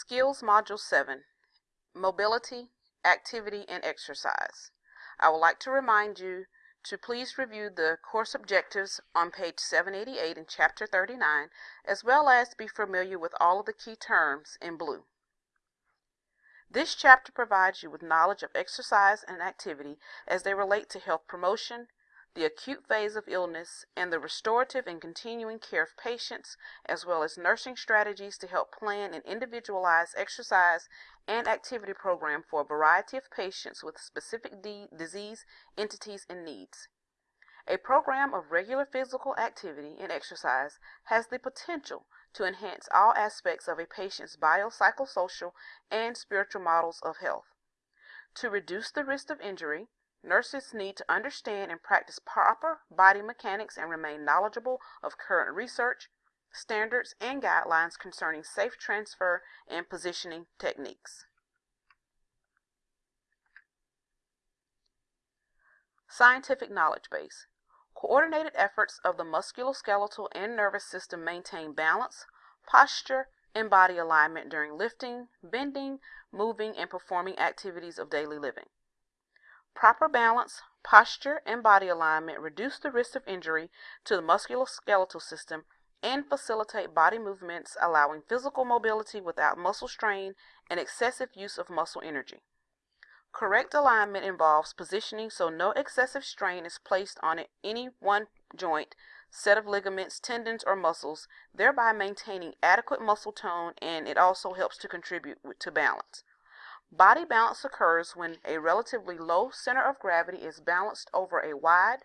Skills Module 7 Mobility, Activity, and Exercise. I would like to remind you to please review the course objectives on page 788 in Chapter 39, as well as be familiar with all of the key terms in blue. This chapter provides you with knowledge of exercise and activity as they relate to health promotion, the acute phase of illness, and the restorative and continuing care of patients, as well as nursing strategies to help plan an individualized exercise and activity program for a variety of patients with specific disease entities and needs. A program of regular physical activity and exercise has the potential to enhance all aspects of a patient's biopsychosocial and spiritual models of health. To reduce the risk of injury, Nurses need to understand and practice proper body mechanics and remain knowledgeable of current research, standards, and guidelines concerning safe transfer and positioning techniques. Scientific knowledge base. Coordinated efforts of the musculoskeletal and nervous system maintain balance, posture, and body alignment during lifting, bending, moving, and performing activities of daily living. Proper balance, posture, and body alignment reduce the risk of injury to the musculoskeletal system and facilitate body movements, allowing physical mobility without muscle strain and excessive use of muscle energy. Correct alignment involves positioning so no excessive strain is placed on any one joint, set of ligaments, tendons, or muscles, thereby maintaining adequate muscle tone, and it also helps to contribute to balance. Body balance occurs when a relatively low center of gravity is balanced over a wide,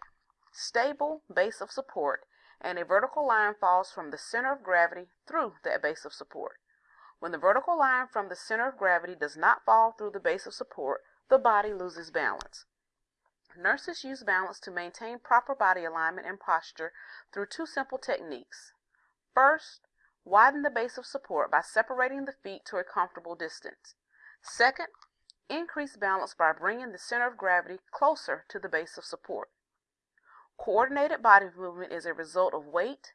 stable base of support and a vertical line falls from the center of gravity through that base of support. When the vertical line from the center of gravity does not fall through the base of support, the body loses balance. Nurses use balance to maintain proper body alignment and posture through two simple techniques. First, widen the base of support by separating the feet to a comfortable distance. Second, increase balance by bringing the center of gravity closer to the base of support. Coordinated body movement is a result of weight,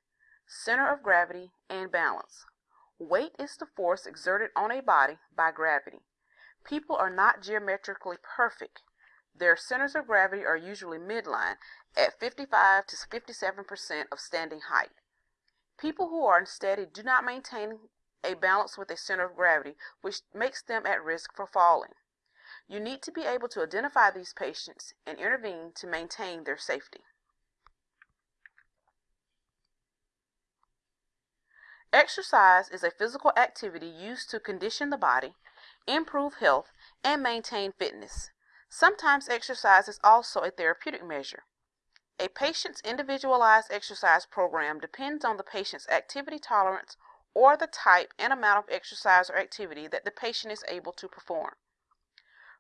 center of gravity, and balance. Weight is the force exerted on a body by gravity. People are not geometrically perfect. Their centers of gravity are usually midline at 55 to 57% of standing height. People who are unsteady do not maintain a balance with a center of gravity, which makes them at risk for falling. You need to be able to identify these patients and intervene to maintain their safety. Exercise is a physical activity used to condition the body, improve health, and maintain fitness. Sometimes exercise is also a therapeutic measure. A patient's individualized exercise program depends on the patient's activity tolerance or the type and amount of exercise or activity that the patient is able to perform.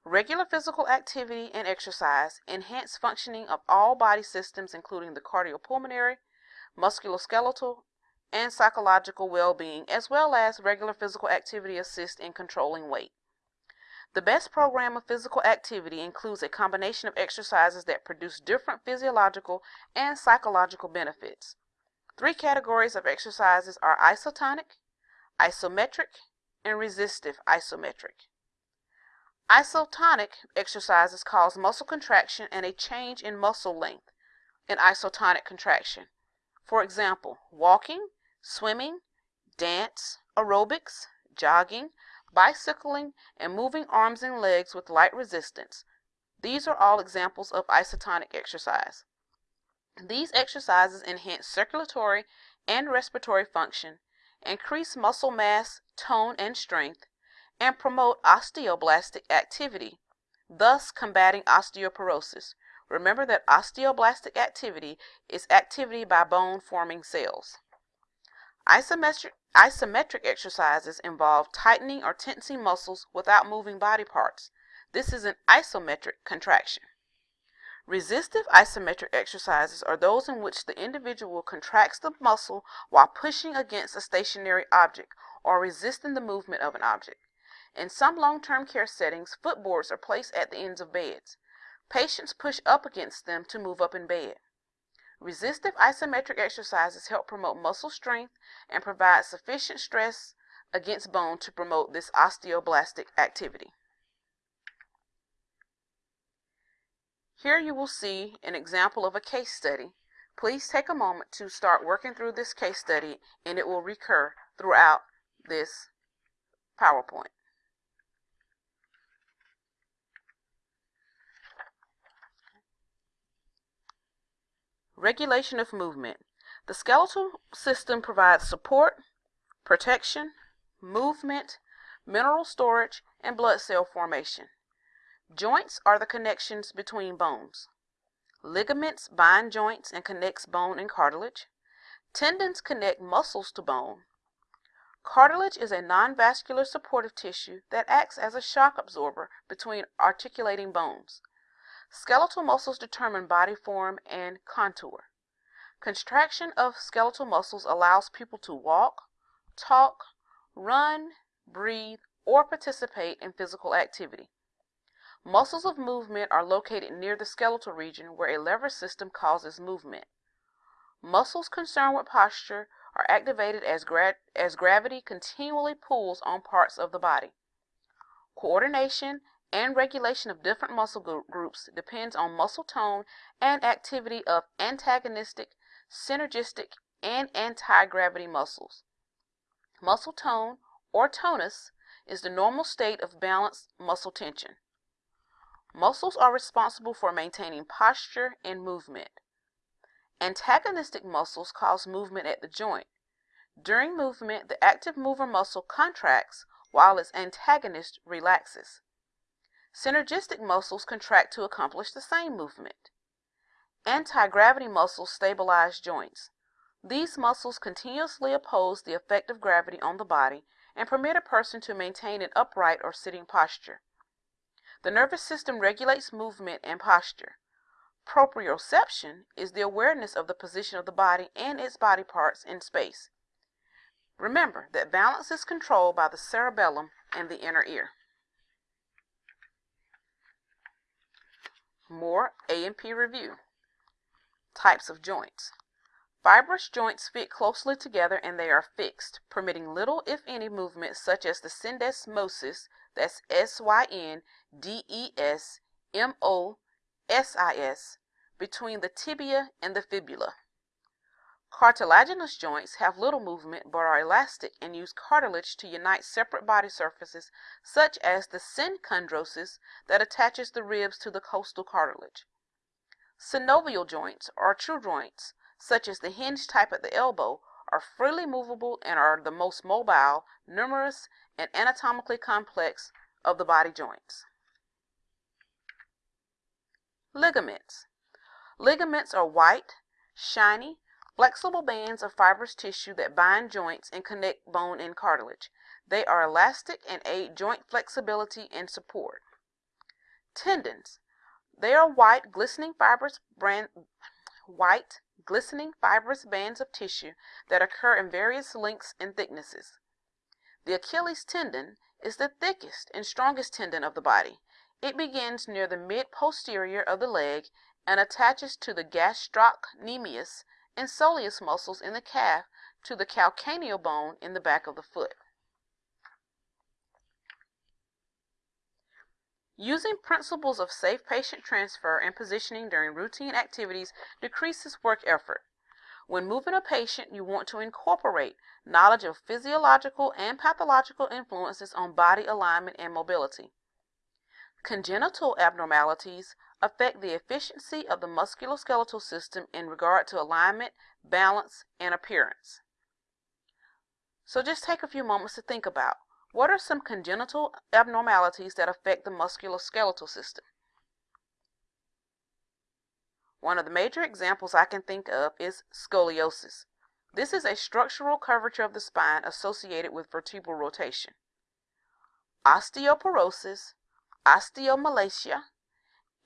Regular physical activity and exercise enhance functioning of all body systems including the cardiopulmonary, musculoskeletal, and psychological well-being as well as regular physical activity assist in controlling weight. The best program of physical activity includes a combination of exercises that produce different physiological and psychological benefits. Three categories of exercises are isotonic, isometric, and resistive isometric. Isotonic exercises cause muscle contraction and a change in muscle length in isotonic contraction. For example, walking, swimming, dance, aerobics, jogging, bicycling, and moving arms and legs with light resistance. These are all examples of isotonic exercise. These exercises enhance circulatory and respiratory function, increase muscle mass, tone, and strength, and promote osteoblastic activity, thus combating osteoporosis. Remember that osteoblastic activity is activity by bone forming cells. Isometric, isometric exercises involve tightening or tensing muscles without moving body parts. This is an isometric contraction. Resistive isometric exercises are those in which the individual contracts the muscle while pushing against a stationary object or resisting the movement of an object. In some long-term care settings, footboards are placed at the ends of beds. Patients push up against them to move up in bed. Resistive isometric exercises help promote muscle strength and provide sufficient stress against bone to promote this osteoblastic activity. Here you will see an example of a case study. Please take a moment to start working through this case study and it will recur throughout this PowerPoint. Regulation of movement. The skeletal system provides support, protection, movement, mineral storage, and blood cell formation. Joints are the connections between bones. Ligaments bind joints and connects bone and cartilage. Tendons connect muscles to bone. Cartilage is a non-vascular supportive tissue that acts as a shock absorber between articulating bones. Skeletal muscles determine body form and contour. Contraction of skeletal muscles allows people to walk, talk, run, breathe, or participate in physical activity. Muscles of movement are located near the skeletal region where a lever system causes movement. Muscles concerned with posture are activated as, gra as gravity continually pulls on parts of the body. Coordination and regulation of different muscle groups depends on muscle tone and activity of antagonistic synergistic, and anti-gravity muscles. Muscle tone, or tonus, is the normal state of balanced muscle tension. Muscles are responsible for maintaining posture and movement. Antagonistic muscles cause movement at the joint. During movement, the active mover muscle contracts while its antagonist relaxes. Synergistic muscles contract to accomplish the same movement. Anti-gravity muscles stabilize joints. These muscles continuously oppose the effect of gravity on the body and permit a person to maintain an upright or sitting posture. The nervous system regulates movement and posture. Proprioception is the awareness of the position of the body and its body parts in space. Remember that balance is controlled by the cerebellum and the inner ear. More A&P review. Types of joints. Fibrous joints fit closely together and they are fixed, permitting little if any movement such as the syndesmosis, that's S-Y-N-D-E-S-M-O-S-I-S, between the tibia and the fibula. Cartilaginous joints have little movement but are elastic and use cartilage to unite separate body surfaces such as the synchondrosis that attaches the ribs to the costal cartilage. Synovial joints, or true joints, such as the hinge type at the elbow, are freely movable and are the most mobile, numerous, and anatomically complex of the body joints. Ligaments. Ligaments are white, shiny, flexible bands of fibrous tissue that bind joints and connect bone and cartilage. They are elastic and aid joint flexibility and support. Tendons. They are white, glistening fibrous brand, white, glistening fibrous bands of tissue that occur in various lengths and thicknesses. The Achilles tendon is the thickest and strongest tendon of the body. It begins near the mid-posterior of the leg and attaches to the gastrocnemius and soleus muscles in the calf to the calcaneal bone in the back of the foot. Using principles of safe patient transfer and positioning during routine activities decreases work effort. When moving a patient, you want to incorporate knowledge of physiological and pathological influences on body alignment and mobility. Congenital abnormalities affect the efficiency of the musculoskeletal system in regard to alignment, balance, and appearance. So just take a few moments to think about what are some congenital abnormalities that affect the musculoskeletal system? One of the major examples I can think of is scoliosis. This is a structural curvature of the spine associated with vertebral rotation. Osteoporosis, osteomalacia,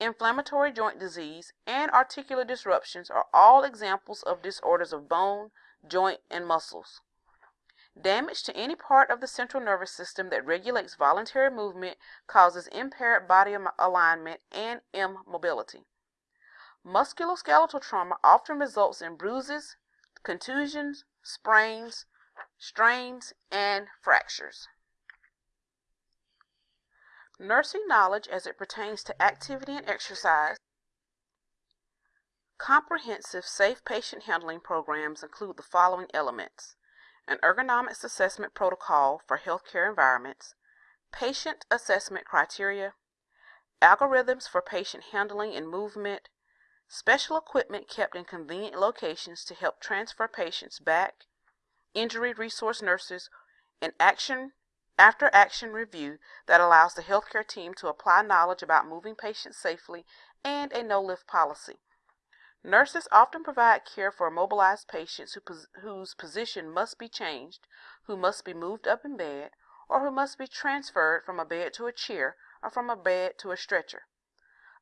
inflammatory joint disease, and articular disruptions are all examples of disorders of bone, joint, and muscles. Damage to any part of the central nervous system that regulates voluntary movement causes impaired body alignment and immobility. Musculoskeletal trauma often results in bruises, contusions, sprains, strains, and fractures. Nursing knowledge as it pertains to activity and exercise. Comprehensive safe patient handling programs include the following elements an ergonomics assessment protocol for healthcare environments, patient assessment criteria, algorithms for patient handling and movement, special equipment kept in convenient locations to help transfer patients back, injury resource nurses, and action after action review that allows the healthcare team to apply knowledge about moving patients safely and a no lift policy. Nurses often provide care for immobilized patients who, whose position must be changed, who must be moved up in bed, or who must be transferred from a bed to a chair or from a bed to a stretcher.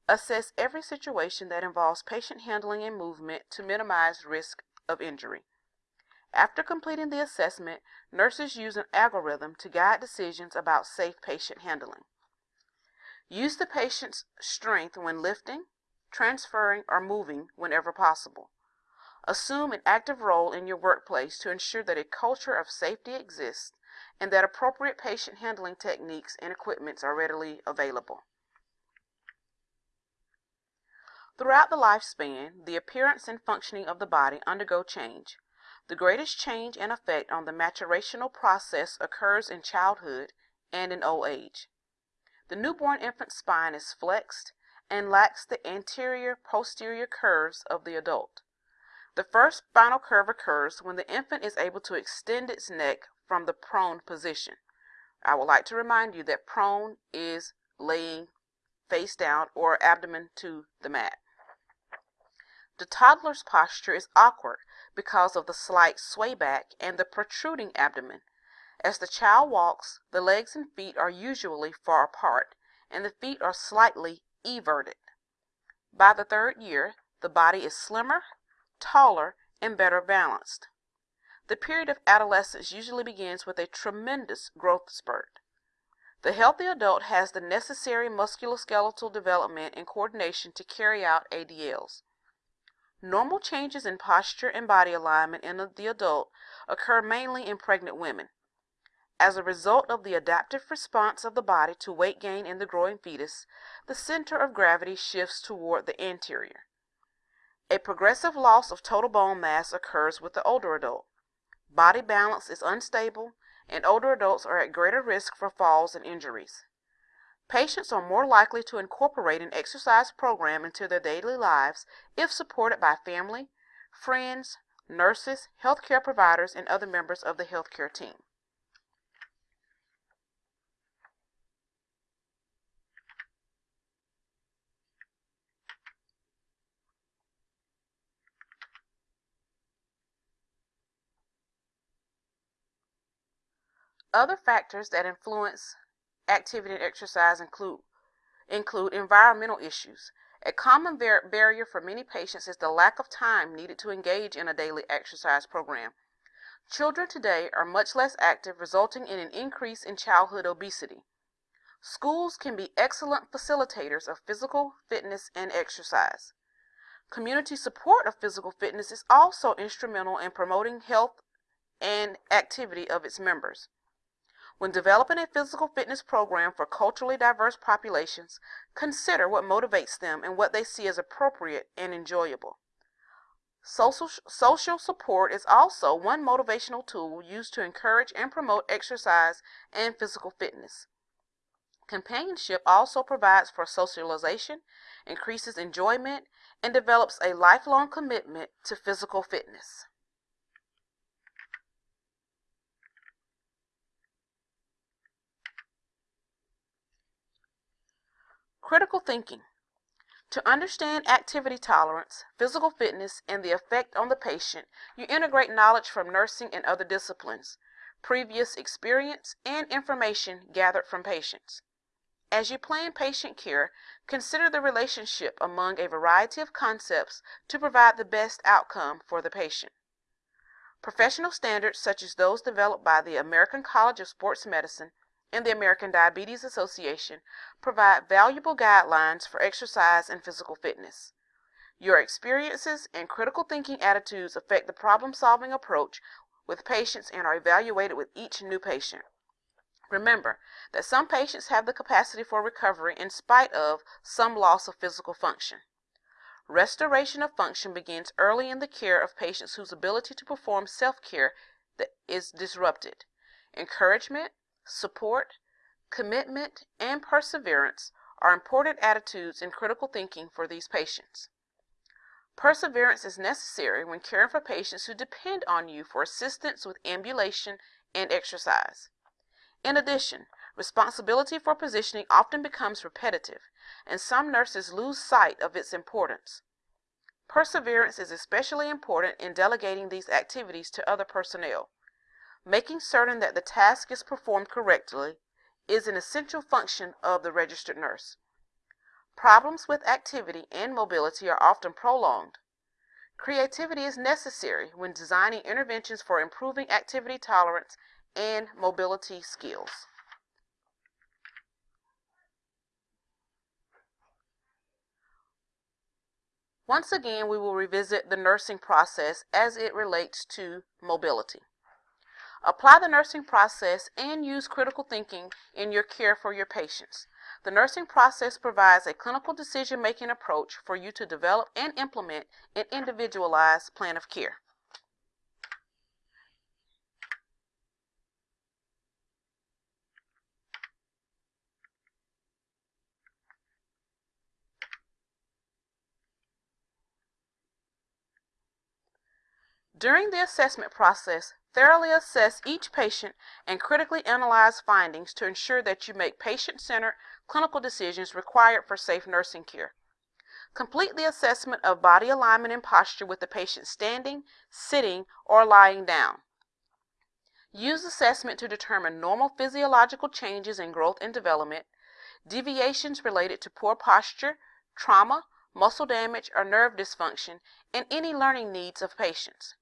Assess every situation that involves patient handling and movement to minimize risk of injury. After completing the assessment, nurses use an algorithm to guide decisions about safe patient handling. Use the patient's strength when lifting, transferring, or moving whenever possible. Assume an active role in your workplace to ensure that a culture of safety exists and that appropriate patient handling techniques and equipments are readily available. Throughout the lifespan, the appearance and functioning of the body undergo change. The greatest change and effect on the maturational process occurs in childhood and in old age. The newborn infant's spine is flexed and lacks the anterior posterior curves of the adult. The first spinal curve occurs when the infant is able to extend its neck from the prone position. I would like to remind you that prone is laying face down or abdomen to the mat. The toddler's posture is awkward because of the slight sway back and the protruding abdomen. As the child walks, the legs and feet are usually far apart, and the feet are slightly everted. By the third year, the body is slimmer, taller, and better balanced. The period of adolescence usually begins with a tremendous growth spurt. The healthy adult has the necessary musculoskeletal development and coordination to carry out ADLs. Normal changes in posture and body alignment in the adult occur mainly in pregnant women. As a result of the adaptive response of the body to weight gain in the growing fetus, the center of gravity shifts toward the anterior. A progressive loss of total bone mass occurs with the older adult. Body balance is unstable, and older adults are at greater risk for falls and injuries. Patients are more likely to incorporate an exercise program into their daily lives if supported by family, friends, nurses, healthcare providers, and other members of the healthcare team. Other factors that influence activity and exercise include include environmental issues. A common bar- barrier for many patients is the lack of time needed to engage in a daily exercise program. Children today are much less active, resulting in an increase in childhood obesity. Schools can be excellent facilitators of physical fitness and exercise. Community support of physical fitness is also instrumental in promoting health and activity of its members. When developing a physical fitness program for culturally diverse populations, consider what motivates them and what they see as appropriate and enjoyable. Social, social support is also one motivational tool used to encourage and promote exercise and physical fitness. Companionship also provides for socialization, increases enjoyment, and develops a lifelong commitment to physical fitness. Critical thinking. To understand activity tolerance, physical fitness, and the effect on the patient, you integrate knowledge from nursing and other disciplines, previous experience, and information gathered from patients. As you plan patient care, consider the relationship among a variety of concepts to provide the best outcome for the patient. Professional standards such as those developed by the American College of Sports Medicine and the American Diabetes Association provide valuable guidelines for exercise and physical fitness. Your experiences and critical thinking attitudes affect the problem solving approach with patients and are evaluated with each new patient. Remember that some patients have the capacity for recovery in spite of some loss of physical function. Restoration of function begins early in the care of patients whose ability to perform self-care is disrupted. Encouragement, support, commitment, and perseverance are important attitudes in critical thinking for these patients. Perseverance is necessary when caring for patients who depend on you for assistance with ambulation and exercise. In addition, responsibility for positioning often becomes repetitive, and some nurses lose sight of its importance. Perseverance is especially important in delegating these activities to other personnel. Making certain that the task is performed correctly is an essential function of the registered nurse. Problems with activity and mobility are often prolonged. Creativity is necessary when designing interventions for improving activity tolerance and mobility skills. Once again, we will revisit the nursing process as it relates to mobility. Apply the nursing process and use critical thinking in your care for your patients. The nursing process provides a clinical decision-making approach for you to develop and implement an individualized plan of care. During the assessment process, thoroughly assess each patient and critically analyze findings to ensure that you make patient-centered clinical decisions required for safe nursing care. Complete the assessment of body alignment and posture with the patient standing, sitting, or lying down. Use assessment to determine normal physiological changes in growth and development, deviations related to poor posture, trauma, muscle damage, or nerve dysfunction, and any learning needs of patients.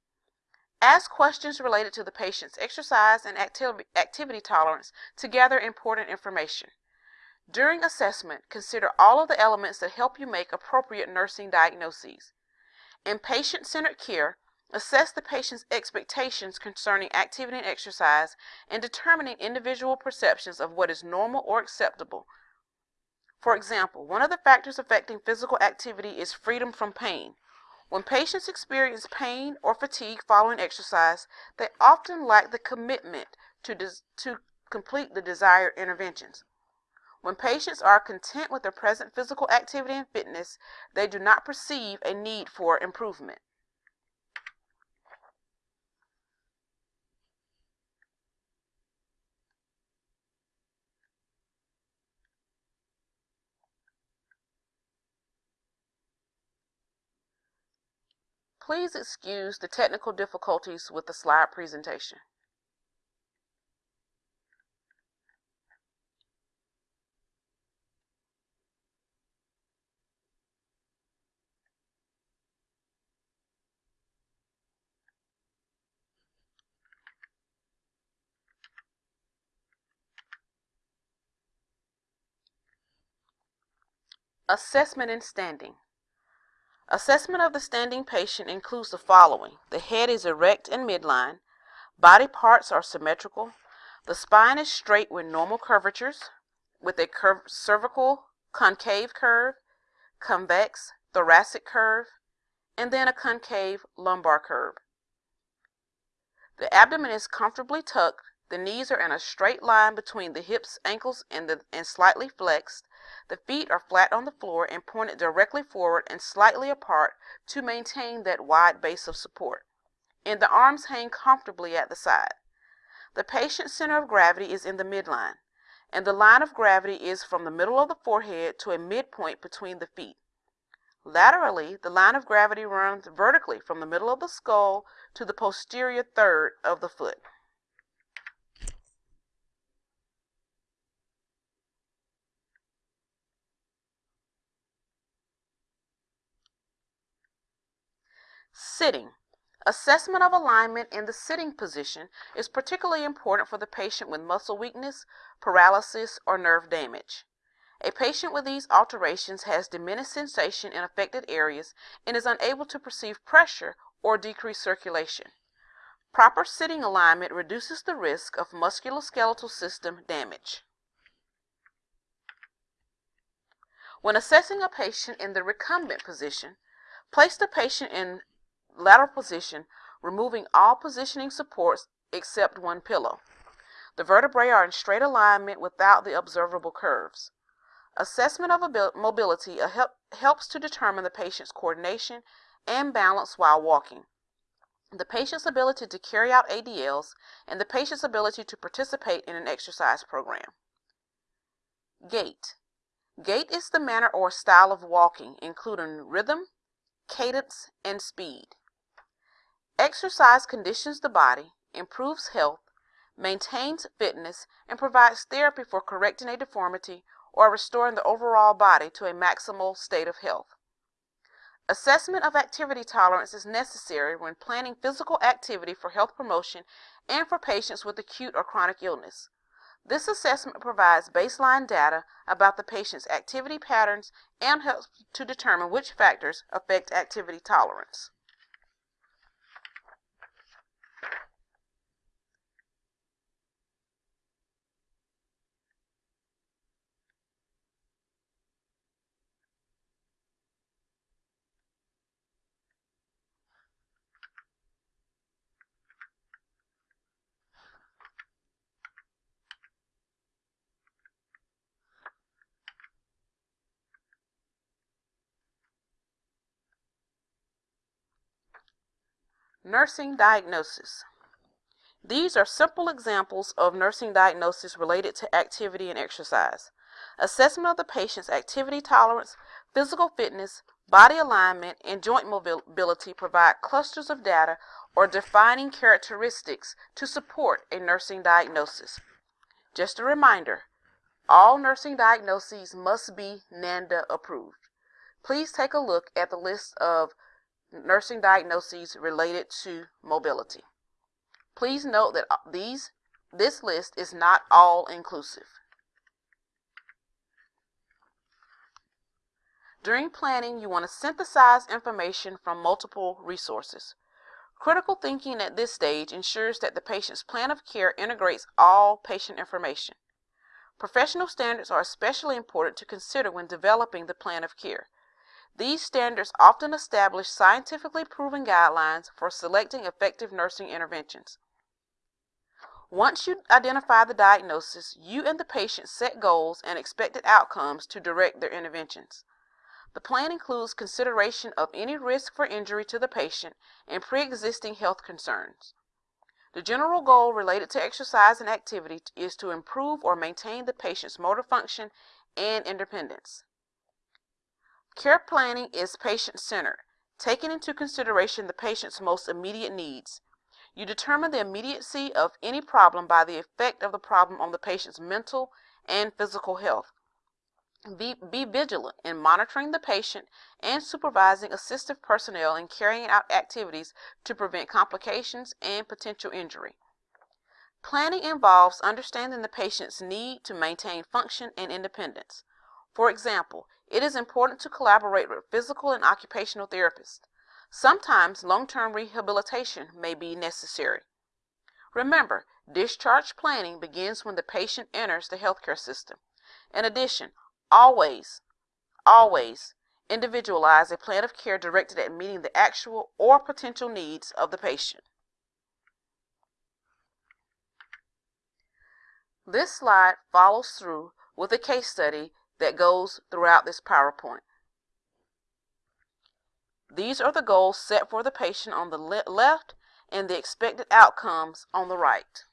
Ask questions related to the patient's exercise and activity tolerance to gather important information. During assessment, consider all of the elements that help you make appropriate nursing diagnoses. In patient-centered care, assess the patient's expectations concerning activity and exercise and determining individual perceptions of what is normal or acceptable. For example, one of the factors affecting physical activity is freedom from pain. When patients experience pain or fatigue following exercise, they often lack the commitment to, to complete the desired interventions. When patients are content with their present physical activity and fitness, they do not perceive a need for improvement. Please excuse the technical difficulties with the slide presentation. Assessment and standing. Assessment of the standing patient includes the following. The head is erect and midline. Body parts are symmetrical. The spine is straight with normal curvatures, with a curv cervical concave curve, convex thoracic curve, and then a concave lumbar curve. The abdomen is comfortably tucked. The knees are in a straight line between the hips, ankles, and, the, and slightly flexed. The feet are flat on the floor and pointed directly forward and slightly apart to maintain that wide base of support. And the arms hang comfortably at the side. The patient's center of gravity is in the midline, and the line of gravity is from the middle of the forehead to a midpoint between the feet. Laterally, the line of gravity runs vertically from the middle of the skull to the posterior third of the foot. Sitting. Assessment of alignment in the sitting position is particularly important for the patient with muscle weakness, paralysis, or nerve damage. A patient with these alterations has diminished sensation in affected areas and is unable to perceive pressure or decreased circulation. Proper sitting alignment reduces the risk of musculoskeletal system damage. When assessing a patient in the recumbent position, place the patient in lateral position, removing all positioning supports except one pillow. The vertebrae are in straight alignment without the observable curves. Assessment of mobility uh, help, helps to determine the patient's coordination and balance while walking, the patient's ability to carry out ADLs, and the patient's ability to participate in an exercise program. Gait. Gait is the manner or style of walking, including rhythm, cadence, and speed. Exercise conditions the body, improves health, maintains fitness, and provides therapy for correcting a deformity or restoring the overall body to a maximal state of health. Assessment of activity tolerance is necessary when planning physical activity for health promotion and for patients with acute or chronic illness. This assessment provides baseline data about the patient's activity patterns and helps to determine which factors affect activity tolerance. Nursing diagnosis. These are simple examples of nursing diagnosis related to activity and exercise. Assessment of the patient's activity tolerance, physical fitness, body alignment, and joint mobility provide clusters of data or defining characteristics to support a nursing diagnosis. Just a reminder, all nursing diagnoses must be NANDA approved. Please take a look at the list of nursing diagnoses related to mobility. Please note that uh, these this list is not all inclusive. During planning, you want to synthesize information from multiple resources. Critical thinking at this stage ensures that the patient's plan of care integrates all patient information. Professional standards are especially important to consider when developing the plan of care. These standards often establish scientifically proven guidelines for selecting effective nursing interventions. Once you identify the diagnosis, you and the patient set goals and expected outcomes to direct their interventions. The plan includes consideration of any risk for injury to the patient and pre-existing health concerns. The general goal related to exercise and activity is to improve or maintain the patient's motor function and independence. Care planning is patient-centered, taking into consideration the patient's most immediate needs. You determine the immediacy of any problem by the effect of the problem on the patient's mental and physical health. Be, be vigilant in monitoring the patient and supervising assistive personnel in carrying out activities to prevent complications and potential injury. Planning involves understanding the patient's need to maintain function and independence. For example, it is important to collaborate with physical and occupational therapists. Sometimes long-term rehabilitation may be necessary. Remember, discharge planning begins when the patient enters the healthcare system. In addition, always, always individualize a plan of care directed at meeting the actual or potential needs of the patient. This slide follows through with a case study that goes throughout this PowerPoint. These are the goals set for the patient on the le left and the expected outcomes on the right.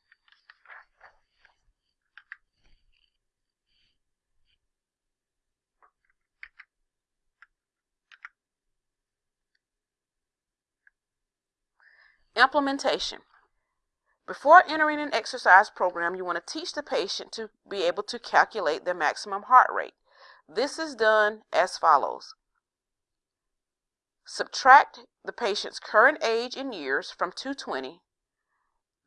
Implementation. Before entering an exercise program, you want to teach the patient to be able to calculate their maximum heart rate. This is done as follows. Subtract the patient's current age in years from 220.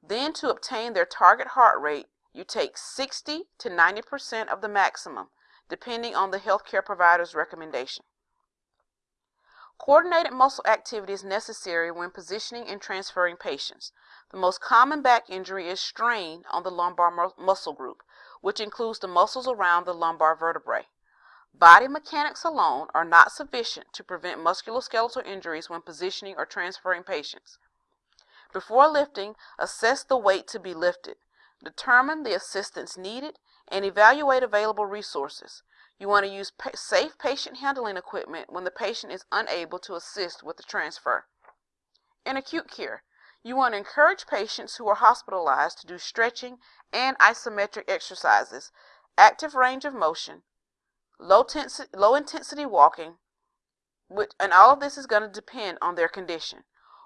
Then to obtain their target heart rate, you take 60 to 90% of the maximum, depending on the healthcare provider's recommendation. Coordinated muscle activity is necessary when positioning and transferring patients. The most common back injury is strain on the lumbar muscle group, which includes the muscles around the lumbar vertebrae. Body mechanics alone are not sufficient to prevent musculoskeletal injuries when positioning or transferring patients. Before lifting, assess the weight to be lifted, determine the assistance needed, and evaluate available resources. You want to use pa safe patient handling equipment when the patient is unable to assist with the transfer. In acute care, you want to encourage patients who are hospitalized to do stretching and isometric exercises, active range of motion, low, tensi- low intensity walking, which, and all of this is going to depend on their condition.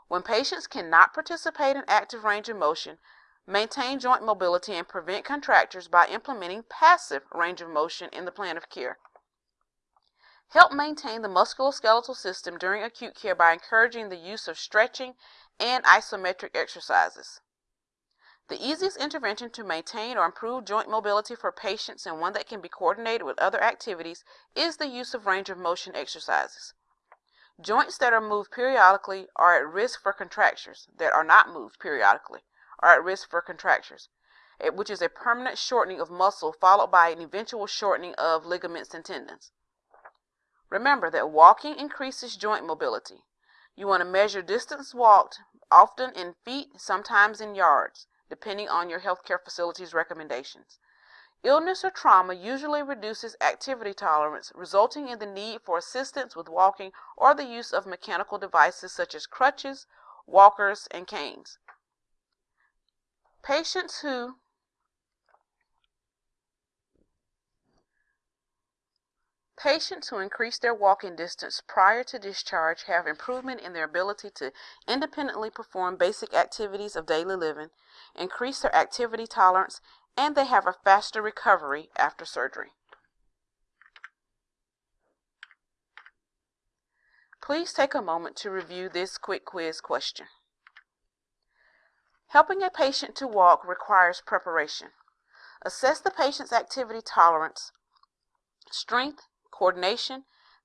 When patients cannot participate in active range of motion, maintain joint mobility and prevent contractures by implementing passive range of motion in the plan of care. Help maintain the musculoskeletal system during acute care by encouraging the use of stretching and isometric exercises. The easiest intervention to maintain or improve joint mobility for patients and one that can be coordinated with other activities is the use of range of motion exercises. Joints that are moved periodically are at risk for contractures that are not moved periodically are at risk for contractures, eh, which is a permanent shortening of muscle followed by an eventual shortening of ligaments and tendons. Remember that walking increases joint mobility. You want to measure distance walked, often in feet, sometimes in yards, depending on your healthcare facility's recommendations. Illness or trauma usually reduces activity tolerance, resulting in the need for assistance with walking or the use of mechanical devices such as crutches, walkers, and canes. Patients who Patients who increase their walking distance prior to discharge have improvement in their ability to independently perform basic activities of daily living, increase their activity tolerance, and they have a faster recovery after surgery. Please take a moment to review this quick quiz question. Helping a patient to walk requires preparation. Assess the patient's activity tolerance, strength, coordination,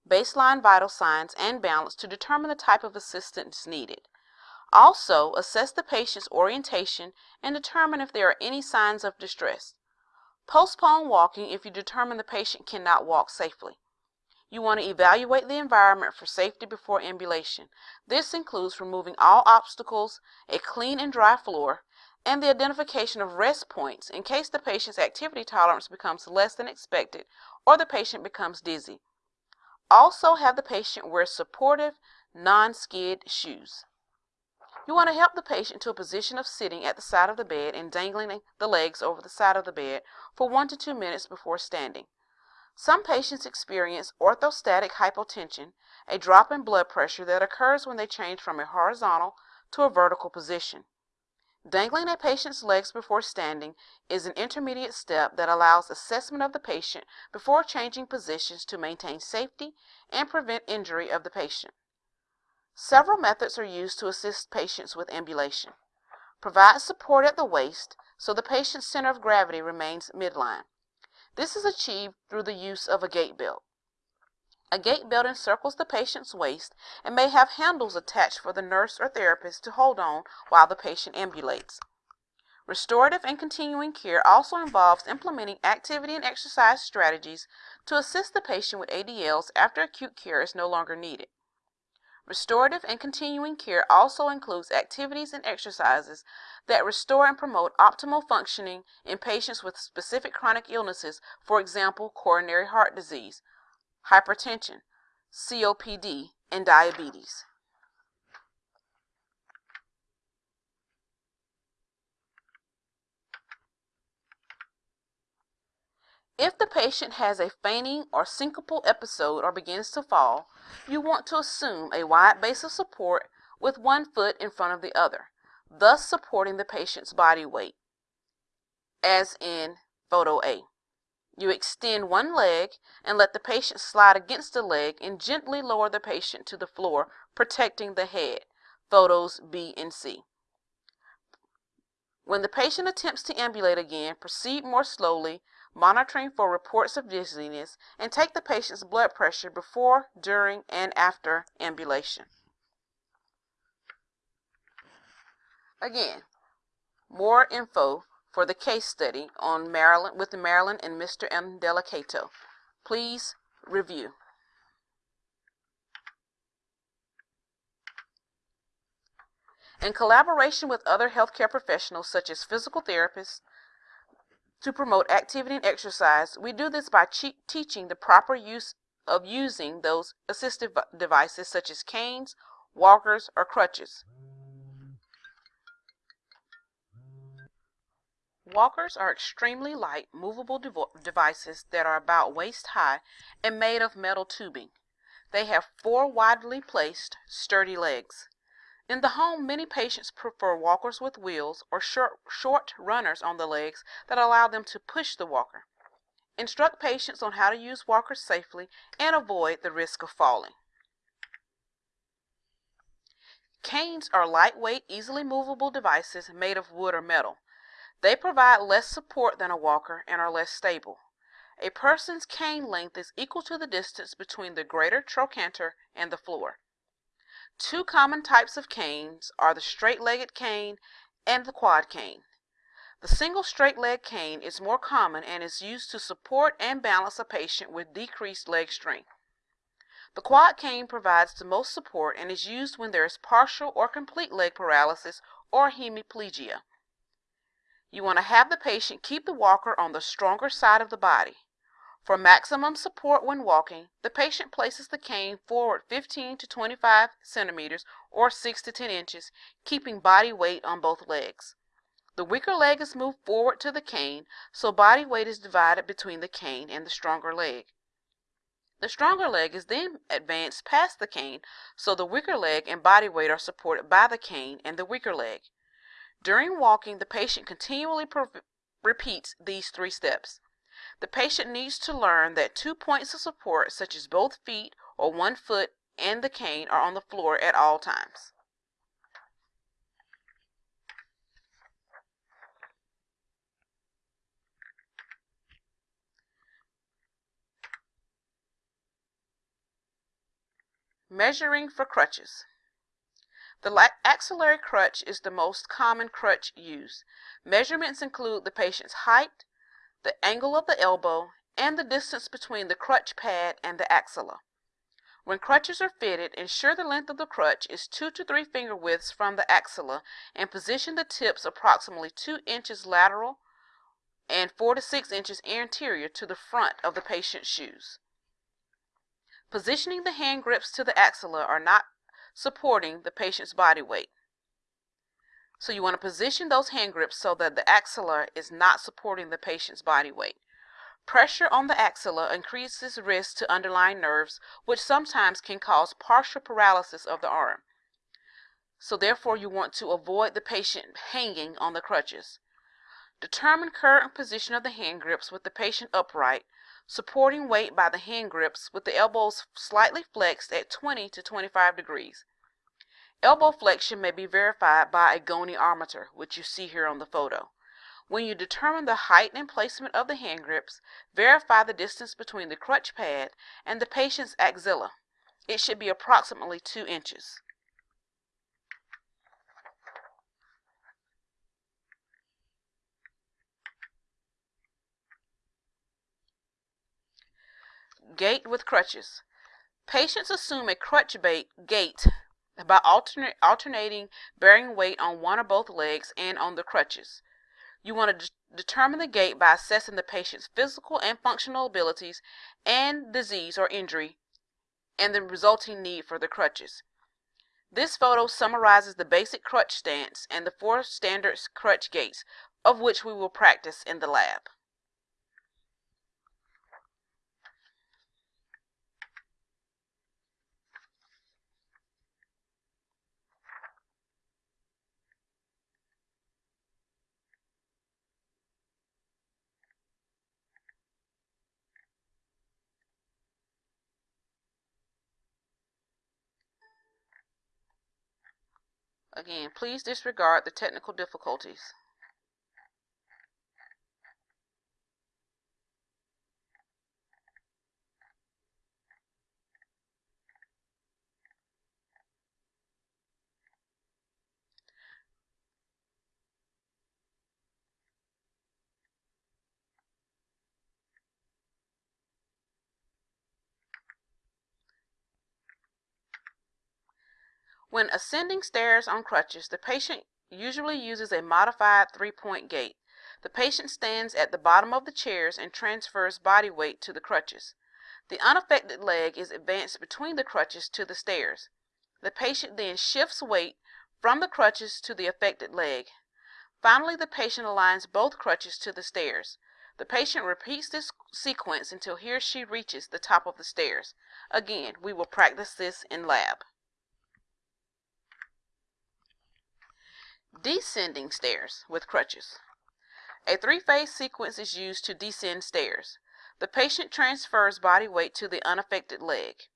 baseline vital signs, and balance to determine the type of assistance needed. Also, assess the patient's orientation and determine if there are any signs of distress. Postpone walking if you determine the patient cannot walk safely. You want to evaluate the environment for safety before ambulation. This includes removing all obstacles, a clean and dry floor, and the identification of rest points in case the patient's activity tolerance becomes less than expected or the patient becomes dizzy. Also have the patient wear supportive, non-skid shoes. You want to help the patient to a position of sitting at the side of the bed and dangling the legs over the side of the bed for one to two minutes before standing. Some patients experience orthostatic hypotension, a drop in blood pressure that occurs when they change from a horizontal to a vertical position. Dangling a patient's legs before standing is an intermediate step that allows assessment of the patient before changing positions to maintain safety and prevent injury of the patient. Several methods are used to assist patients with ambulation. Provide support at the waist so the patient's center of gravity remains midline. This is achieved through the use of a gait belt. A gait belt encircles the patient's waist and may have handles attached for the nurse or therapist to hold on while the patient ambulates. Restorative and continuing care also involves implementing activity and exercise strategies to assist the patient with ADLs after acute care is no longer needed. Restorative and continuing care also includes activities and exercises that restore and promote optimal functioning in patients with specific chronic illnesses, for example, coronary heart disease, hypertension, COPD, and diabetes. If the patient has a fainting or syncopal episode or begins to fall, you want to assume a wide base of support with one foot in front of the other, thus supporting the patient's body weight, as in photo A. You extend one leg and let the patient slide against the leg and gently lower the patient to the floor, protecting the head. Photos B and C. When the patient attempts to ambulate again, proceed more slowly, monitoring for reports of dizziness, and take the patient's blood pressure before, during, and after ambulation. Again, more info for the case study on Marilyn with Marilyn and Mr. M. Delicato. Please review. In collaboration with other healthcare professionals such as physical therapists, to promote activity and exercise, we do this by teaching the proper use of using those assistive devices such as canes, walkers, or crutches. Walkers are extremely light, movable devices that are about waist high and made of metal tubing. They have four widely placed, sturdy legs. In the home, many patients prefer walkers with wheels or short, short runners on the legs that allow them to push the walker. Instruct patients on how to use walkers safely and avoid the risk of falling. Canes are lightweight, easily movable devices made of wood or metal. They provide less support than a walker and are less stable. A person's cane length is equal to the distance between the greater trochanter and the floor. Two common types of canes are the straight-legged cane and the quad cane. The single straight leg cane is more common and is used to support and balance a patient with decreased leg strength. The quad cane provides the most support and is used when there is partial or complete leg paralysis or hemiplegia. You want to have the patient keep the walker on the stronger side of the body. For maximum support when walking, the patient places the cane forward 15 to 25 centimeters or 6 to 10 inches, keeping body weight on both legs. The weaker leg is moved forward to the cane, so body weight is divided between the cane and the stronger leg. The stronger leg is then advanced past the cane, so the weaker leg and body weight are supported by the cane and the weaker leg. During walking, the patient continually repeats these three steps. The patient needs to learn that two points of support, such as both feet or one foot and the cane, are on the floor at all times. Measuring for crutches. The axillary crutch is the most common crutch used. Measurements include the patient's height, the angle of the elbow, and the distance between the crutch pad and the axilla. When crutches are fitted, ensure the length of the crutch is 2 to 3 finger widths from the axilla and position the tips approximately 2 inches lateral and 4 to 6 inches anterior to the front of the patient's shoes. Positioning the hand grips to the axilla are not supporting the patient's body weight. So you want to position those hand grips so that the axilla is not supporting the patient's body weight. Pressure on the axilla increases risk to underlying nerves, which sometimes can cause partial paralysis of the arm. So therefore you want to avoid the patient hanging on the crutches. Determine current position of the hand grips with the patient upright, supporting weight by the hand grips with the elbows slightly flexed at 20 to 25 degrees. Elbow flexion may be verified by a goniometer, which you see here on the photo. When you determine the height and placement of the hand grips, verify the distance between the crutch pad and the patient's axilla. It should be approximately 2 inches. Gait with crutches. Patients assume a crutch gait by alternate, alternating bearing weight on one or both legs and on the crutches. You want to de determine the gait by assessing the patient's physical and functional abilities and disease or injury and the resulting need for the crutches. This photo summarizes the basic crutch stance and the four standard crutch gaits, of which we will practice in the lab. Again, please disregard the technical difficulties. When ascending stairs on crutches, the patient usually uses a modified three-point gait. The patient stands at the bottom of the chairs and transfers body weight to the crutches. The unaffected leg is advanced between the crutches to the stairs. The patient then shifts weight from the crutches to the affected leg. Finally, the patient aligns both crutches to the stairs. The patient repeats this sequence until he or she reaches the top of the stairs. Again, we will practice this in lab. Descending stairs with crutches. A three-phase sequence is used to descend stairs. The patient transfers body weight to the unaffected leg.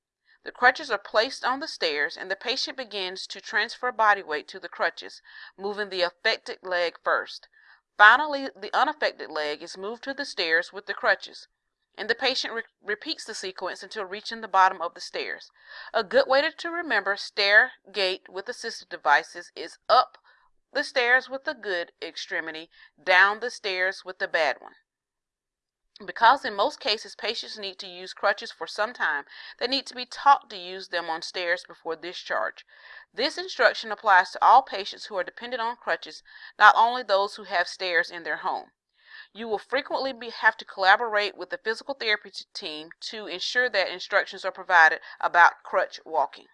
The crutches are placed on the stairs and the patient begins to transfer body weight to the crutches, moving the affected leg first. Finally, the unaffected leg is moved to the stairs with the crutches, and the patient re repeats the sequence until reaching the bottom of the stairs. A good way to remember stair gait with assistive devices is up the stairs with the good extremity, down the stairs with the bad one. Because in most cases patients need to use crutches for some time, they need to be taught to use them on stairs before discharge. This instruction applies to all patients who are dependent on crutches, not only those who have stairs in their home. You will frequently be, have to collaborate with the physical therapy team to ensure that instructions are provided about crutch walking.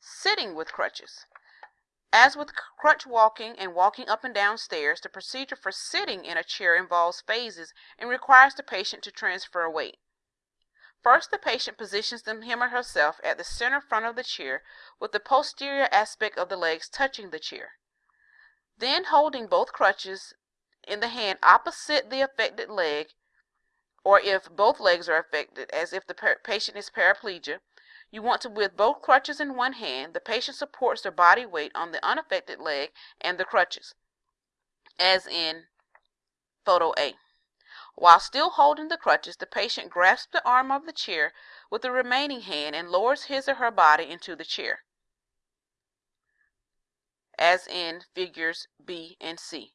Sitting with crutches. As with crutch walking and walking up and down stairs, the procedure for sitting in a chair involves phases and requires the patient to transfer weight. First, the patient positions him or herself at the center front of the chair with the posterior aspect of the legs touching the chair. Then, holding both crutches in the hand opposite the affected leg, or if both legs are affected, as if the patient is paraplegia, you want to, with both crutches in one hand, the patient supports their body weight on the unaffected leg and the crutches, as in photo A. While still holding the crutches, the patient grasps the arm of the chair with the remaining hand and lowers his or her body into the chair, as in figures B and C.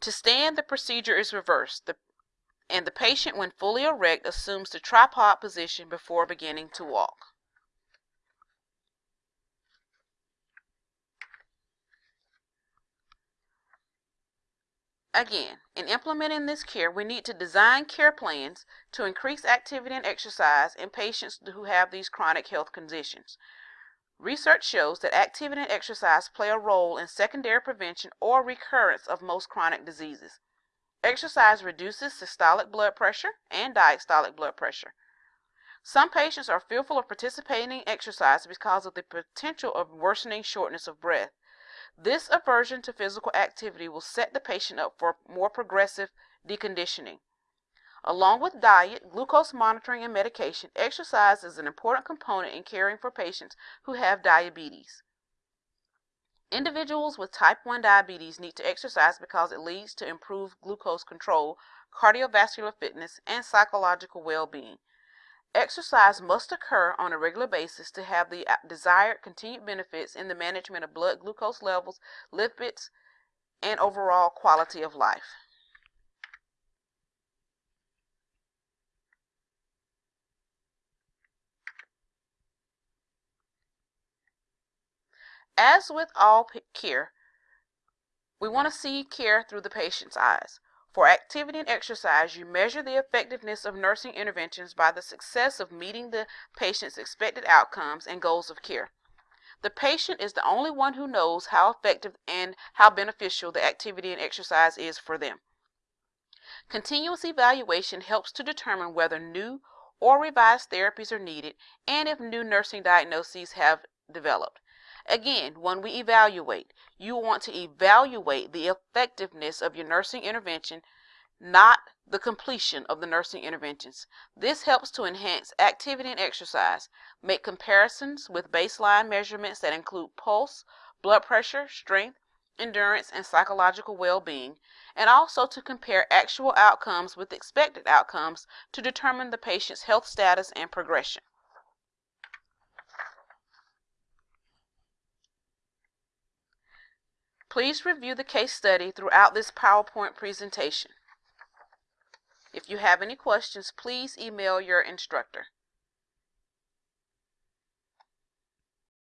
To stand, the procedure is reversed, the, and the patient, when fully erect, assumes the tripod position before beginning to walk. Again, in implementing this care, we need to design care plans to increase activity and exercise in patients who have these chronic health conditions. Research shows that activity and exercise play a role in secondary prevention or recurrence of most chronic diseases. Exercise reduces systolic blood pressure and diastolic blood pressure. Some patients are fearful of participating in exercise because of the potential of worsening shortness of breath. This aversion to physical activity will set the patient up for more progressive deconditioning. Along with diet, glucose monitoring, and medication, exercise is an important component in caring for patients who have diabetes. Individuals with type 1 diabetes need to exercise because it leads to improved glucose control, cardiovascular fitness, and psychological well being. Exercise must occur on a regular basis to have the uh, desired continued benefits in the management of blood glucose levels, lipids, and overall quality of life. As with all care, we want to see care through the patient's eyes. For activity and exercise, you measure the effectiveness of nursing interventions by the success of meeting the patient's expected outcomes and goals of care. The patient is the only one who knows how effective and how beneficial the activity and exercise is for them. Continuous evaluation helps to determine whether new or revised therapies are needed and if new nursing diagnoses have developed. Again, when we evaluate, you want to evaluate the effectiveness of your nursing intervention, not the completion of the nursing interventions. This helps to enhance activity and exercise, make comparisons with baseline measurements that include pulse, blood pressure, strength, endurance, and psychological well being, and also to compare actual outcomes with expected outcomes to determine the patient's health status and progression. Please review the case study throughout this PowerPoint presentation. If you have any questions, please email your instructor.